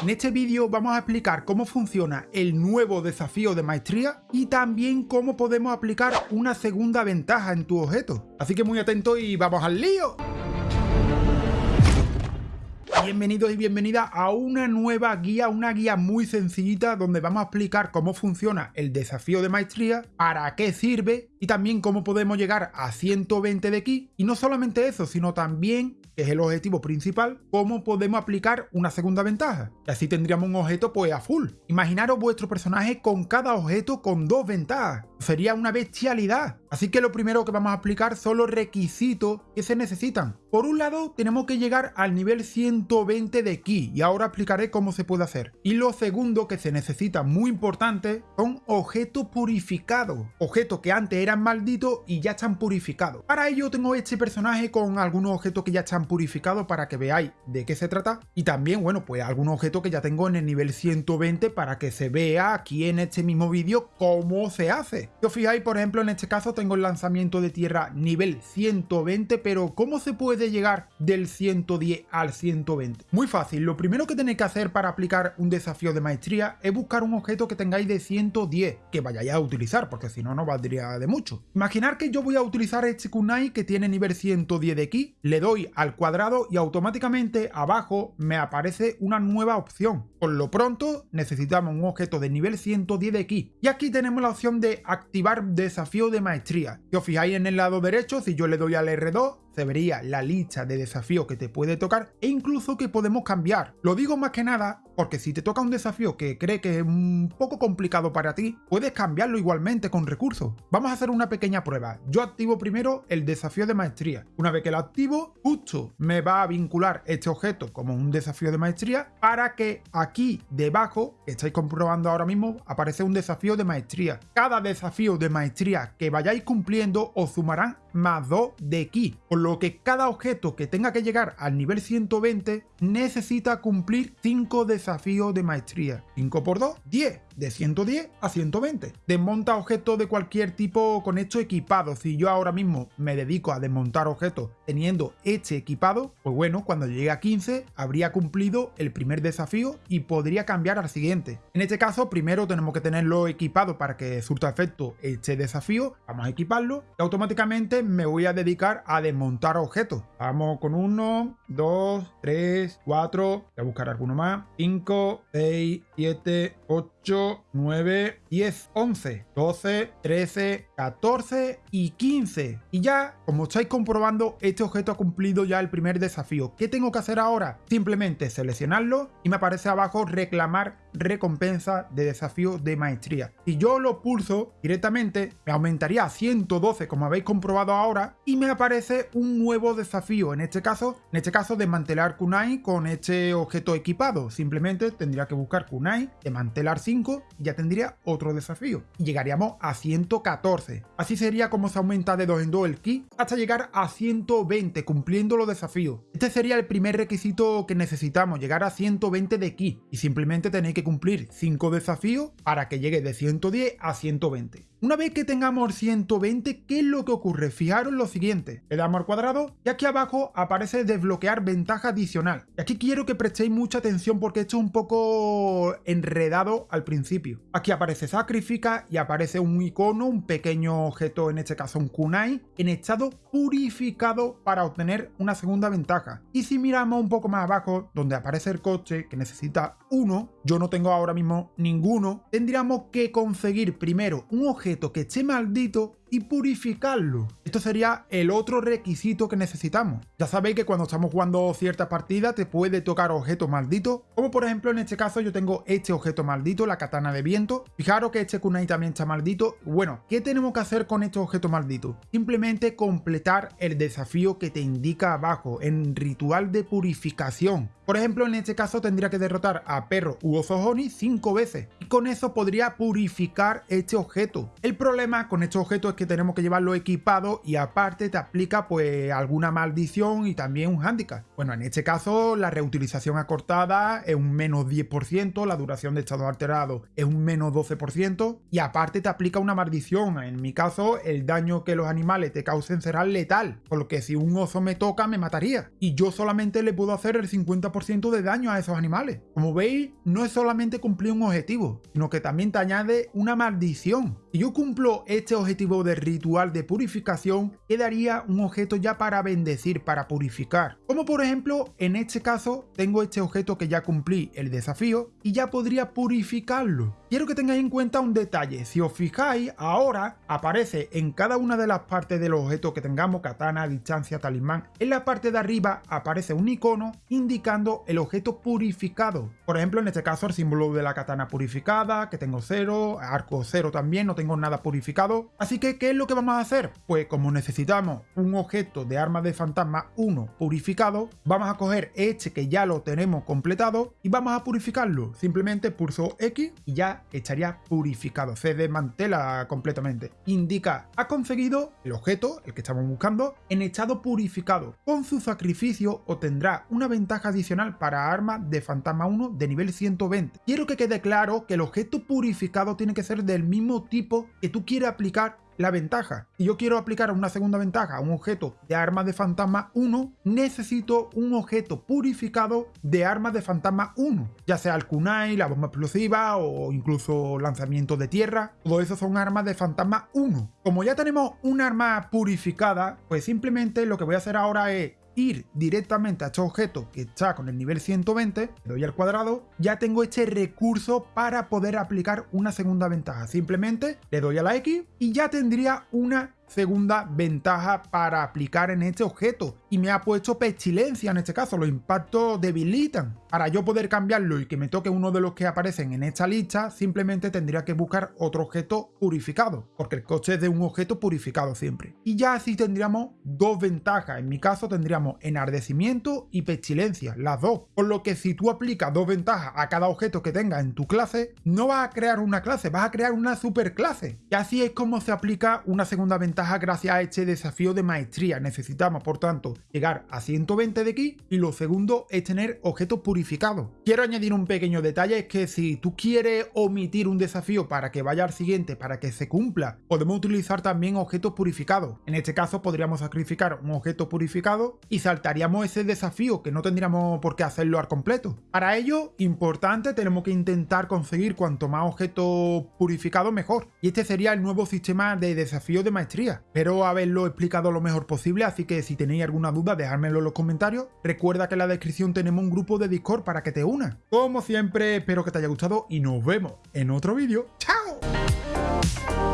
En este vídeo vamos a explicar cómo funciona el nuevo desafío de maestría y también cómo podemos aplicar una segunda ventaja en tu objeto. Así que muy atento y vamos al lío. Bienvenidos y bienvenidas a una nueva guía, una guía muy sencillita donde vamos a explicar cómo funciona el desafío de maestría, para qué sirve y también cómo podemos llegar a 120 de ki. Y no solamente eso, sino también, que es el objetivo principal, cómo podemos aplicar una segunda ventaja. Y así tendríamos un objeto pues a full. Imaginaros vuestro personaje con cada objeto con dos ventajas. Sería una bestialidad. Así que lo primero que vamos a aplicar son los requisitos que se necesitan. Por un lado, tenemos que llegar al nivel 120 de ki y ahora explicaré cómo se puede hacer. Y lo segundo que se necesita muy importante son objetos purificados. Objetos que antes eran malditos y ya están purificados. Para ello tengo este personaje con algunos objetos que ya están purificados para que veáis de qué se trata. Y también, bueno, pues algunos objetos que ya tengo en el nivel 120 para que se vea aquí en este mismo vídeo cómo se hace. Si os fijáis, por ejemplo, en este caso tengo el lanzamiento de tierra nivel 120, pero ¿cómo se puede llegar del 110 al 120? Muy fácil, lo primero que tenéis que hacer para aplicar un desafío de maestría es buscar un objeto que tengáis de 110, que vayáis a utilizar, porque si no, no valdría de mucho. Imaginar que yo voy a utilizar este kunai que tiene nivel 110 de ki, le doy al cuadrado y automáticamente abajo me aparece una nueva opción. Por lo pronto necesitamos un objeto de nivel 110 de ki. Y aquí tenemos la opción de activar desafío de maestría. Si os fijáis en el lado derecho, si yo le doy al R2, vería la lista de desafíos que te puede tocar e incluso que podemos cambiar. Lo digo más que nada porque si te toca un desafío que cree que es un poco complicado para ti, puedes cambiarlo igualmente con recursos. Vamos a hacer una pequeña prueba. Yo activo primero el desafío de maestría. Una vez que lo activo, justo me va a vincular este objeto como un desafío de maestría para que aquí debajo, que estáis comprobando ahora mismo, aparece un desafío de maestría. Cada desafío de maestría que vayáis cumpliendo os sumarán más 2 de ki, por lo que cada objeto que tenga que llegar al nivel 120 necesita cumplir 5 desafíos de maestría. 5 por 2, 10 de 110 a 120. Desmonta objetos de cualquier tipo con esto equipado. Si yo ahora mismo me dedico a desmontar objetos teniendo este equipado, pues bueno, cuando llegue a 15 habría cumplido el primer desafío y podría cambiar al siguiente. En este caso, primero tenemos que tenerlo equipado para que surta efecto este desafío. Vamos a equiparlo y automáticamente me voy a dedicar a desmontar objetos. Vamos con 1, 2, 3, 4, voy a buscar alguno más, 5, 6, 7, 8, 9, 10, 11, 12, 13, 14 y 15. Y ya, como estáis comprobando, este objeto ha cumplido ya el primer desafío. ¿Qué tengo que hacer ahora? Simplemente seleccionarlo y me aparece abajo reclamar recompensa de desafío de maestría. Si yo lo pulso directamente, me aumentaría a 112 como habéis comprobado ahora y me aparece un nuevo desafío. En este caso, en este caso desmantelar kunai con este objeto equipado. Simplemente tendría que buscar kunai, desmantelar 5 y ya tendría otro desafío. Y llegaríamos a 114. Así sería como se aumenta de 2 en 2 el ki hasta llegar a 120 cumpliendo los desafíos. Este sería el primer requisito que necesitamos, llegar a 120 de ki y simplemente tenéis que cumplir 5 desafíos para que llegue de 110 a 120. Una vez que tengamos 120, ¿qué es lo que ocurre? Fijaros lo siguiente, le damos al cuadrado y aquí abajo aparece desbloquear ventaja adicional. Y aquí quiero que prestéis mucha atención porque esto es un poco enredado al principio. Aquí aparece sacrifica y aparece un icono, un pequeño objeto, en este caso un kunai, en estado purificado para obtener una segunda ventaja. Y si miramos un poco más abajo, donde aparece el coche que necesita uno, yo no tengo ahora mismo ninguno, tendríamos que conseguir primero un objeto que esté maldito y purificarlo. Esto sería el otro requisito que necesitamos. Ya sabéis que cuando estamos jugando ciertas partidas te puede tocar objetos malditos, como por ejemplo en este caso yo tengo este objeto maldito, la katana de viento. Fijaros que este kunai también está maldito. Bueno, ¿qué tenemos que hacer con estos objetos malditos? Simplemente completar el desafío que te indica abajo en ritual de purificación. Por ejemplo, en este caso tendría que derrotar a Perro u Ozohoni 5 veces y con eso podría purificar este objeto. El problema con este objeto es que tenemos que llevarlo equipado y aparte te aplica pues alguna maldición y también un handicap. Bueno, en este caso la reutilización acortada es un menos 10%, la duración de estado alterado es un menos 12% y aparte te aplica una maldición. En mi caso, el daño que los animales te causen será letal, por lo que si un oso me toca me mataría. Y yo solamente le puedo hacer el 50% de daño a esos animales. Como veis, no es solamente cumplir un objetivo, sino que también te añade una maldición. Si yo cumplo este objetivo de ritual de purificación, quedaría un objeto ya para bendecir, para purificar. Como por ejemplo, en este caso, tengo este objeto que ya cumplí el desafío y ya podría purificarlo. Quiero que tengáis en cuenta un detalle, si os fijáis, ahora aparece en cada una de las partes del objeto que tengamos, katana, distancia, talismán, en la parte de arriba aparece un icono indicando el objeto purificado. Por ejemplo, en este caso el símbolo de la katana purificada, que tengo cero, arco cero también, no tengo nada purificado. Así que, ¿qué es lo que vamos a hacer? Pues como necesitamos un objeto de arma de fantasma 1 purificado, vamos a coger este que ya lo tenemos completado y vamos a purificarlo. Simplemente pulso X y ya estaría purificado, se desmantela completamente. Indica, ha conseguido el objeto, el que estamos buscando, en estado purificado. Con su sacrificio obtendrá una ventaja adicional para armas de fantasma 1 de nivel 120. Quiero que quede claro que el objeto purificado tiene que ser del mismo tipo que tú quieres aplicar la ventaja. Si yo quiero aplicar una segunda ventaja a un objeto de arma de fantasma 1, necesito un objeto purificado de armas de fantasma 1, ya sea el kunai, la bomba explosiva o incluso lanzamiento de tierra. Todo eso son armas de fantasma 1. Como ya tenemos un arma purificada, pues simplemente lo que voy a hacer ahora es ir directamente a este objeto que está con el nivel 120, le doy al cuadrado, ya tengo este recurso para poder aplicar una segunda ventaja. Simplemente le doy a la X y ya tendría una segunda ventaja para aplicar en este objeto y me ha puesto pestilencia en este caso, los impactos debilitan. Para yo poder cambiarlo y que me toque uno de los que aparecen en esta lista, simplemente tendría que buscar otro objeto purificado, porque el coste es de un objeto purificado siempre. Y ya así tendríamos dos ventajas, en mi caso tendríamos enardecimiento y pestilencia, las dos. Por lo que si tú aplicas dos ventajas a cada objeto que tengas en tu clase, no vas a crear una clase, vas a crear una superclase. Y así es como se aplica una segunda ventaja gracias a este desafío de maestría. Necesitamos, por tanto, llegar a 120 de aquí y lo segundo es tener objetos purificados. Quiero añadir un pequeño detalle, es que si tú quieres omitir un desafío para que vaya al siguiente, para que se cumpla, podemos utilizar también objetos purificados. En este caso podríamos sacrificar un objeto purificado y saltaríamos ese desafío que no tendríamos por qué hacerlo al completo. Para ello, importante, tenemos que intentar conseguir cuanto más objetos purificados mejor. Y este sería el nuevo sistema de desafío de maestría Espero haberlo explicado lo mejor posible, así que si tenéis alguna duda dejármelo en los comentarios. Recuerda que en la descripción tenemos un grupo de Discord para que te unas. Como siempre, espero que te haya gustado y nos vemos en otro vídeo. ¡Chao!